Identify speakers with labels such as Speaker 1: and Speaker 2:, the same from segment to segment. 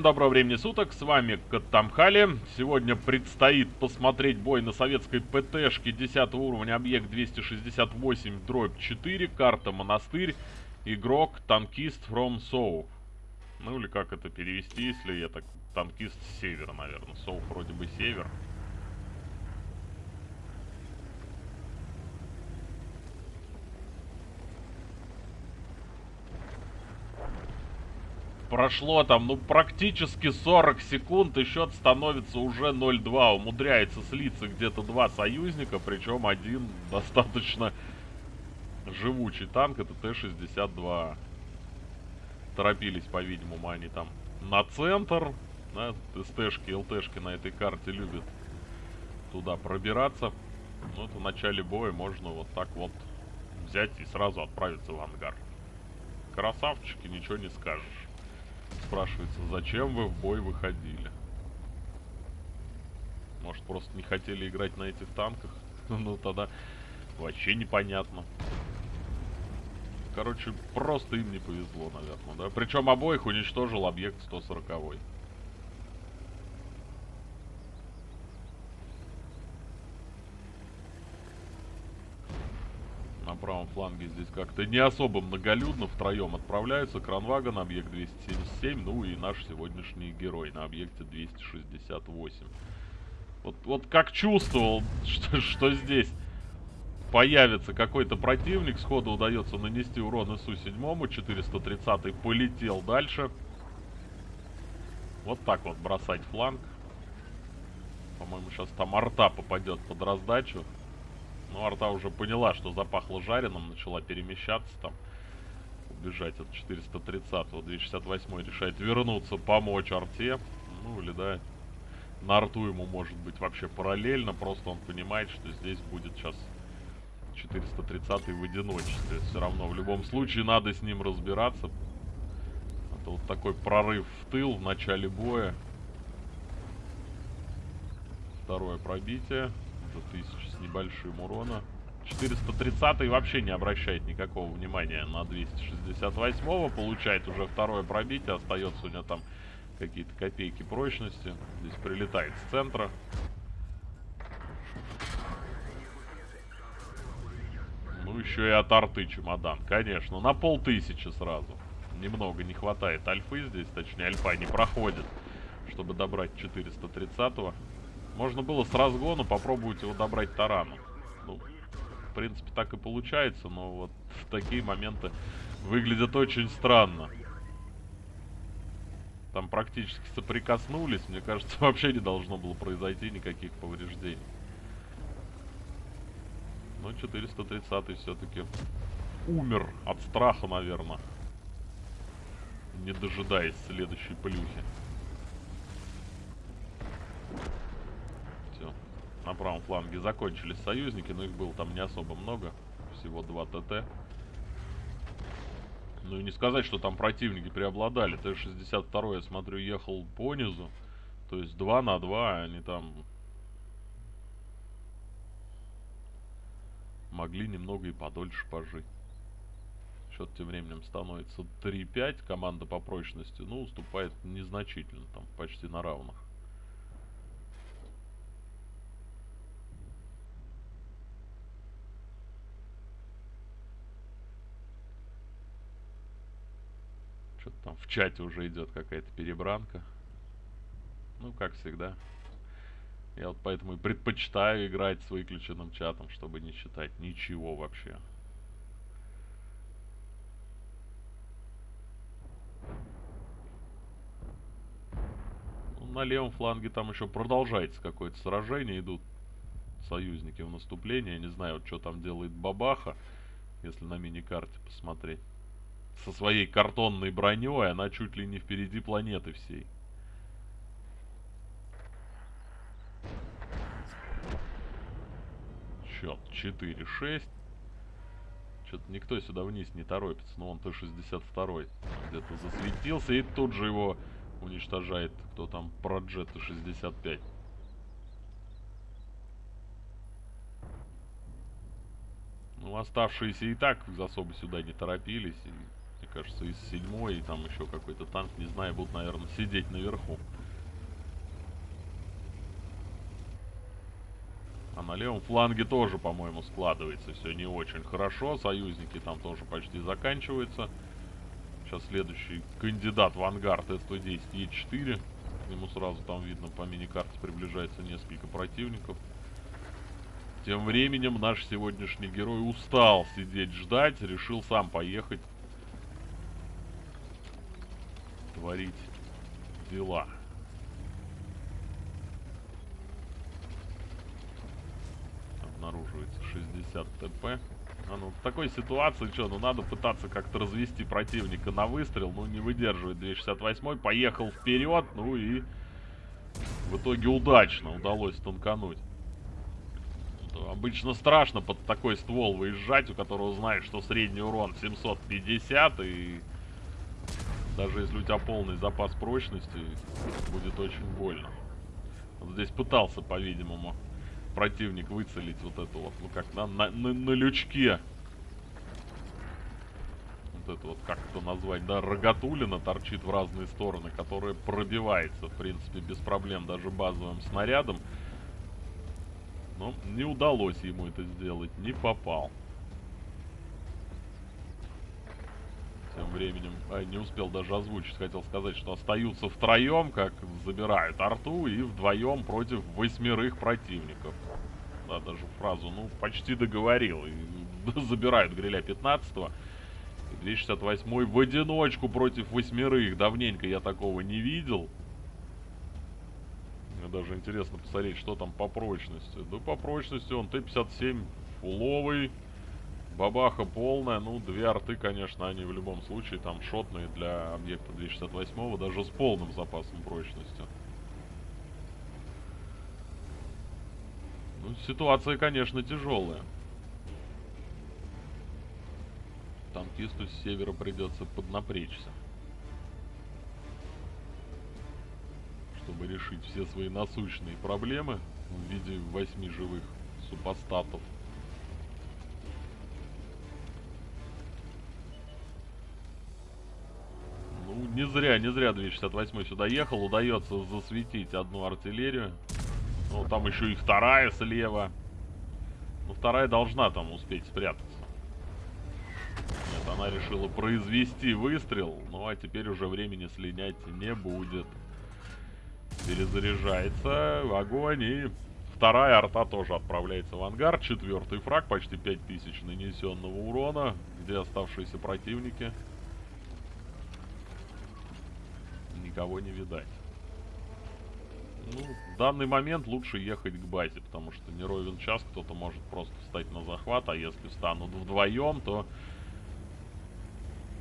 Speaker 1: Всем доброго времени суток, с вами Каттамхали. Сегодня предстоит посмотреть бой на советской ПТшке 10 уровня, объект 268, дробь 4, карта Монастырь, игрок танкист from South. Ну или как это перевести, если я так... Танкист с севера, наверное. South вроде бы север. Прошло там, ну, практически 40 секунд, и счет становится уже 0-2. Умудряется слиться где-то два союзника, причем один достаточно живучий танк, это Т-62. Торопились, по-видимому, они там на центр. Да, СТшки, ЛТшки на этой карте любят туда пробираться. Ну, это в начале боя можно вот так вот взять и сразу отправиться в ангар. Красавчики, ничего не скажешь. Спрашивается, зачем вы в бой выходили? Может, просто не хотели играть на этих танках? ну, тогда вообще непонятно. Короче, просто им не повезло, наверное, да? Причем обоих уничтожил объект 140 -й. Правом фланге здесь как-то не особо многолюдно. Втроем отправляются. Кранваган, объект 277. Ну и наш сегодняшний герой на объекте 268. Вот, вот как чувствовал, что, что здесь появится какой-то противник. Сходу удается нанести урон СУ-7. 430 полетел дальше. Вот так вот бросать фланг. По-моему, сейчас там арта попадет под раздачу. Ну, арта уже поняла, что запахло жареным, начала перемещаться там. Убежать от 430-го. 268 решает вернуться, помочь арте. Ну, или, да, на арту ему может быть вообще параллельно. Просто он понимает, что здесь будет сейчас 430 в одиночестве. Все равно, в любом случае, надо с ним разбираться. Это вот такой прорыв в тыл в начале боя. Второе пробитие 1000 с небольшим урона. 430 вообще не обращает никакого внимания на 268 получает уже второе пробитие, остается у него там какие-то копейки прочности. Здесь прилетает с центра. Ну, еще и от арты чемодан, конечно. На полтысячи сразу. Немного не хватает альфы здесь, точнее альфа не проходит, чтобы добрать 430 -го. Можно было с разгону попробовать его добрать тараном. Ну, в принципе, так и получается, но вот такие моменты выглядят очень странно. Там практически соприкоснулись. Мне кажется, вообще не должно было произойти никаких повреждений. Но 430 все-таки умер от страха, наверное. Не дожидаясь следующей плюхи. На правом фланге закончились союзники, но их было там не особо много. Всего 2 ТТ. Ну и не сказать, что там противники преобладали. Т-62, я смотрю, ехал по низу. То есть 2 на 2, они там... Могли немного и подольше пожить. Счет тем временем становится 3-5. Команда по прочности, ну, уступает незначительно, там почти на равных. Там в чате уже идет какая-то перебранка. Ну, как всегда. Я вот поэтому и предпочитаю играть с выключенным чатом, чтобы не читать ничего вообще. Ну, на левом фланге там еще продолжается какое-то сражение. Идут союзники в наступление. Я не знаю, вот что там делает Бабаха, если на мини-карте посмотреть со своей картонной броней, она чуть ли не впереди планеты всей. Счет 4-6. Что-то никто сюда вниз не торопится. Но он Т-62 где-то засветился. И тут же его уничтожает кто там, Проджет Т-65. Ну, оставшиеся и так особо сюда не торопились. И кажется, из седьмой, и там еще какой-то танк, не знаю, будут, наверное, сидеть наверху. А на левом фланге тоже, по-моему, складывается все не очень хорошо. Союзники там тоже почти заканчиваются. Сейчас следующий кандидат в ангар Т-110 Е4. ему сразу там видно по мини-карте приближается несколько противников. Тем временем наш сегодняшний герой устал сидеть ждать, решил сам поехать творить дела. Обнаруживается 60 ТП. А ну, в такой ситуации, что, ну надо пытаться как-то развести противника на выстрел. Ну, не выдерживает 268 Поехал вперед, ну и в итоге удачно удалось танкануть. Обычно страшно под такой ствол выезжать, у которого знаешь, что средний урон 750, и даже если у тебя полный запас прочности, будет очень больно. Вот здесь пытался, по-видимому, противник выцелить вот эту вот, ну как, на, на, на, на лючке. Вот это вот, как это назвать, да, рогатулина торчит в разные стороны, которая пробивается, в принципе, без проблем даже базовым снарядом. Но не удалось ему это сделать, не попал. Тем временем, а, не успел даже озвучить, хотел сказать, что остаются втроем, как забирают арту, и вдвоем против восьмерых противников. Да, даже фразу, ну, почти договорил. И забирают гриля 15-го. 268 в одиночку против восьмерых. Давненько я такого не видел. Мне даже интересно посмотреть, что там по прочности. Да по прочности он Т-57 фуловый. Бабаха полная. Ну, две арты, конечно, они в любом случае там шотные для объекта 268 даже с полным запасом прочности. Ну, ситуация, конечно, тяжелая. Танкисту с севера придется поднапрячься. чтобы решить все свои насущные проблемы в виде восьми живых супостатов. Не зря, не зря 268 сюда ехал. Удается засветить одну артиллерию. Ну, там еще и вторая слева. Ну, вторая должна там успеть спрятаться. Нет, она решила произвести выстрел. Ну, а теперь уже времени слинять не будет. Перезаряжается. Огонь. И вторая арта тоже отправляется в ангар. Четвертый фраг. Почти 5000 нанесенного урона. Где оставшиеся противники? Никого не видать. Ну, в данный момент лучше ехать к базе, потому что не ровен час, кто-то может просто встать на захват, а если встанут вдвоем, то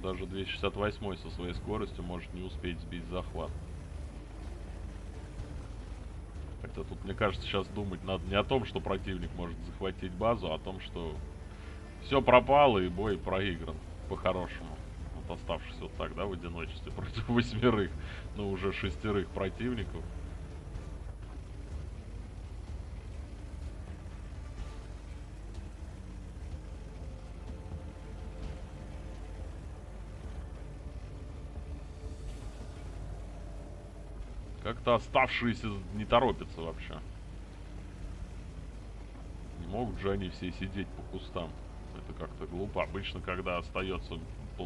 Speaker 1: даже 268 со своей скоростью может не успеть сбить захват. Хотя тут, мне кажется, сейчас думать надо не о том, что противник может захватить базу, а о том, что все пропало и бой проигран по-хорошему. Оставшись вот так, да, в одиночестве против восьмерых, ну уже шестерых противников. Как-то оставшиеся не торопятся вообще. Не могут же они все сидеть по кустам. Это как-то глупо. Обычно, когда остается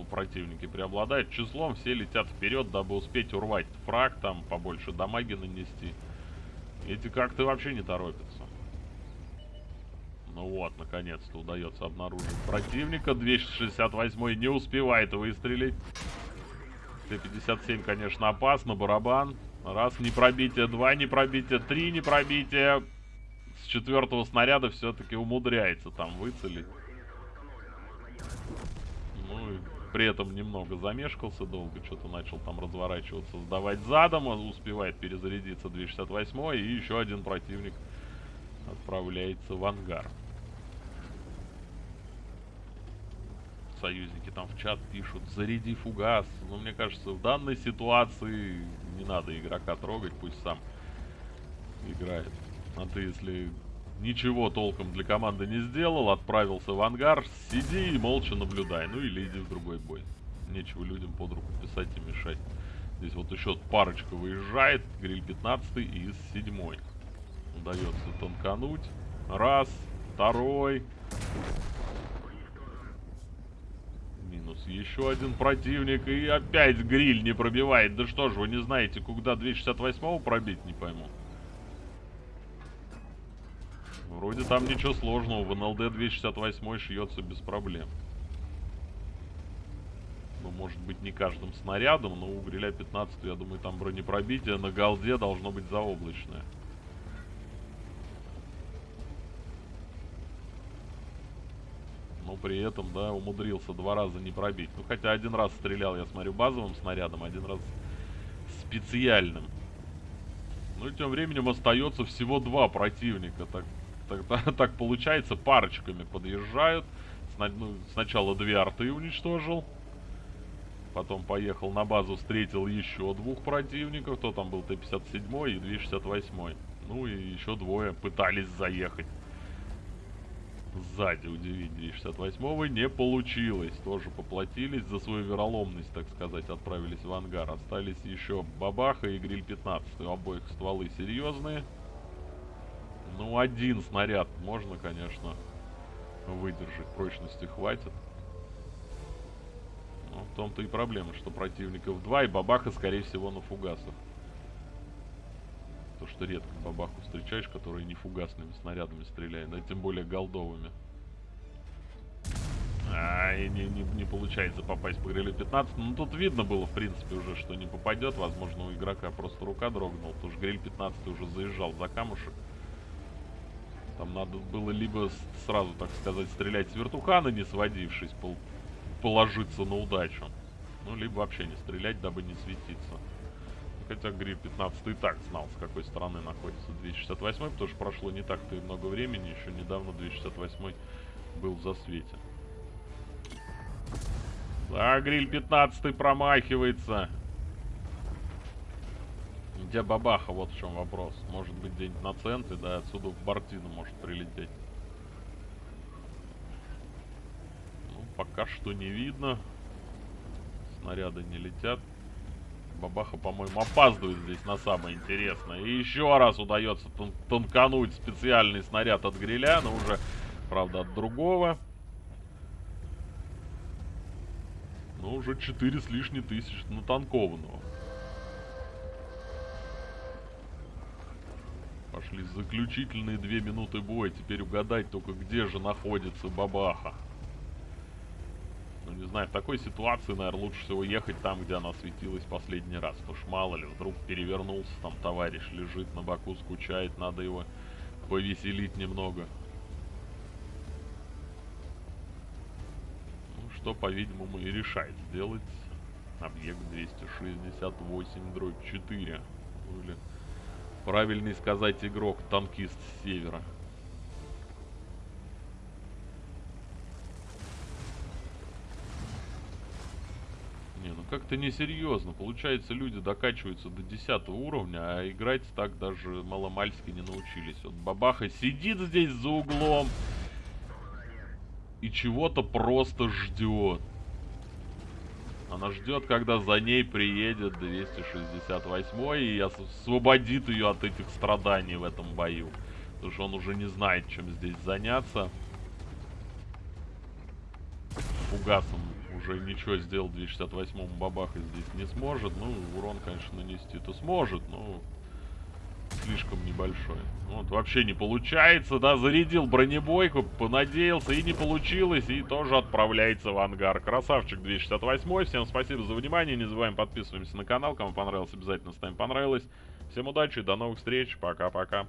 Speaker 1: противники преобладают числом, все летят вперед, дабы успеть урвать фраг, там побольше дамаги нанести. Эти как-то вообще не торопятся. Ну вот, наконец-то удается обнаружить противника. 268 не успевает выстрелить. Т-57, конечно, опасно. Барабан. Раз, не пробитие, два, не пробитие, три, не пробитие. С четвертого снаряда все-таки умудряется там выцелить. Ну и при этом немного замешкался долго, что-то начал там разворачиваться, сдавать задом, успевает перезарядиться 268 и еще один противник отправляется в ангар. союзники там в чат пишут, заряди фугас. Но мне кажется, в данной ситуации не надо игрока трогать, пусть сам играет. А ты, если ничего толком для команды не сделал, отправился в ангар, сиди и молча наблюдай. Ну или иди в другой бой. Нечего людям под руку писать и мешать. Здесь вот еще парочка выезжает. Гриль 15 и из 7 Удается тонкануть. Раз, второй. Минус еще один противник. И опять гриль не пробивает. Да что ж, вы не знаете, куда 268 пробить, не пойму. Вроде там ничего сложного. В НЛД 268 шьется без проблем. Ну, может быть, не каждым снарядом, но у гриля 15, я думаю, там бронепробитие на голде должно быть заоблачное. Но при этом, да, умудрился два раза не пробить. Ну, хотя один раз стрелял, я смотрю, базовым снарядом, один раз специальным. Ну и тем временем остается всего два противника. Так так, так получается, парочками подъезжают. Сна ну, сначала две арты уничтожил. Потом поехал на базу, встретил еще двух противников. Кто там был? Т-57 и 268. Ну и еще двое пытались заехать. Сзади удивить 268 не получилось. Тоже поплатились за свою вероломность, так сказать. Отправились в ангар. Остались еще Бабаха и Гриль 15. У обоих стволы серьезные. Ну, один снаряд можно, конечно, выдержать. Прочности хватит. Но в том-то и проблема, что противников два, и бабаха, скорее всего, на фугасах. То, что редко бабаху встречаешь, которые не фугасными снарядами стреляют, да тем более голдовыми. А, и не, не, не получается попасть по грилю 15. Ну, тут видно было, в принципе, уже, что не попадет. Возможно, у игрока просто рука дрогнула. Потому что гриль 15 уже заезжал за камушек. Там надо было либо сразу, так сказать, стрелять с вертухана, не сводившись, пол положиться на удачу. Ну, либо вообще не стрелять, дабы не светиться. Хотя Гриль 15 и так знал, с какой стороны находится 268, потому что прошло не так-то и много времени, еще недавно 268 был в засвете. Да, Гриль 15 промахивается. Где бабаха, вот в чем вопрос. Может быть где-нибудь на центре, да, отсюда в Бартину может прилететь. Ну, пока что не видно. Снаряды не летят. Бабаха, по-моему, опаздывает здесь на самое интересное. И еще раз удается тон тонкануть специальный снаряд от гриля, но уже, правда, от другого. Но уже 4 с лишней тысяч натанкованного. Пошли заключительные две минуты боя. Теперь угадать только, где же находится Бабаха. Ну, не знаю, в такой ситуации, наверное, лучше всего ехать там, где она светилась последний раз. Потому что мало ли, вдруг перевернулся, там товарищ лежит на боку, скучает, надо его повеселить немного. Ну, что, по-видимому, и решает сделать объект 268 дробь 4. Ну, или Правильнее сказать игрок, танкист с севера. Не, ну как-то несерьезно. Получается, люди докачиваются до 10 уровня, а играть так даже маломальски не научились. Вот бабаха сидит здесь за углом и чего-то просто ждет. Она ждет, когда за ней приедет 268 и освободит ее от этих страданий в этом бою. Потому что он уже не знает, чем здесь заняться. Фугасом уже ничего сделал 268 бабаха здесь не сможет. Ну, урон, конечно, нанести-то сможет, но слишком небольшой. Вот, вообще не получается, да, зарядил бронебойку, понадеялся, и не получилось, и тоже отправляется в ангар. Красавчик 268 всем спасибо за внимание, не забываем подписываемся на канал, кому понравилось, обязательно ставим понравилось. Всем удачи, до новых встреч, пока-пока.